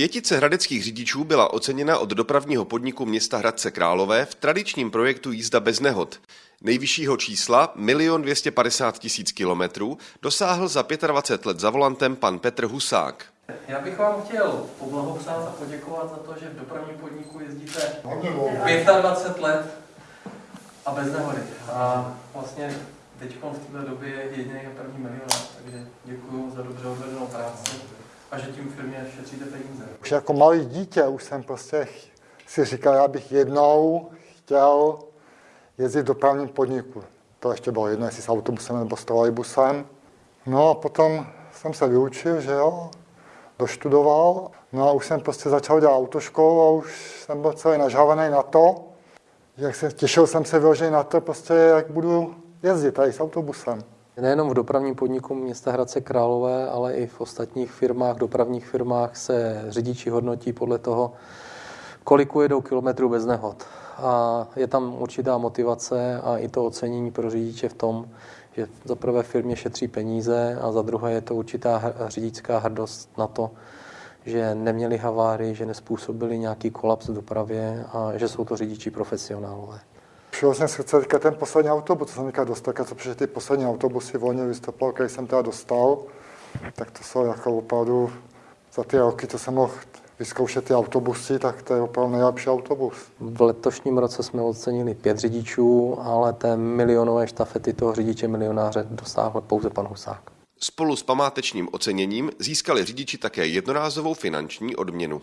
Pětice hradeckých řidičů byla oceněna od dopravního podniku města Hradce Králové v tradičním projektu Jízda bez nehod. Nejvyššího čísla, 1 250 tisíc kilometrů, dosáhl za 25 let za volantem pan Petr Husák. Já bych vám chtěl poblahopřát a poděkovat za to, že v dopravním podniku jezdíte 25 let a bez nehody. A vlastně teď v této době je jediný a první milionář, takže děkuji za dobře odvedenou práci a že tím firmě šetříte peníze. Už jako malý dítě už jsem prostě si říkal, já bych jednou chtěl jezdit v dopravním podniku. To ještě bylo jedno, jestli s autobusem nebo s trolejbusem. No a potom jsem se vyučil, že jo, doštudoval. No a už jsem prostě začal dělat autoškolu a už jsem byl celý nažávaný na to, jak se, těšil jsem se vyloženě na to, prostě, jak budu jezdit tady s autobusem. Nejenom v dopravním podniku města Hradce Králové, ale i v ostatních firmách, dopravních firmách se řidiči hodnotí podle toho, kolik ujedou kilometrů bez nehod. A je tam určitá motivace a i to ocenění pro řidiče v tom, že za prvé firmě šetří peníze a za druhé je to určitá řidičská hrdost na to, že neměli havárii, že nespůsobili nějaký kolaps v dopravě a že jsou to řidiči profesionálové. Šel jsem si teďka ten poslední autobus, co jsem teďka dostal, co přišly ty poslední autobusy volně vystoupal, který jsem teda dostal, tak to jsou jako opravdu za ty roky, co jsem mohl vyzkoušet ty autobusy, tak to je opravdu nejlepší autobus. V letošním roce jsme ocenili pět řidičů, ale té milionové štafety toho řidiče milionáře dosáhl pouze pan Husák. Spolu s památečním oceněním získali řidiči také jednorázovou finanční odměnu.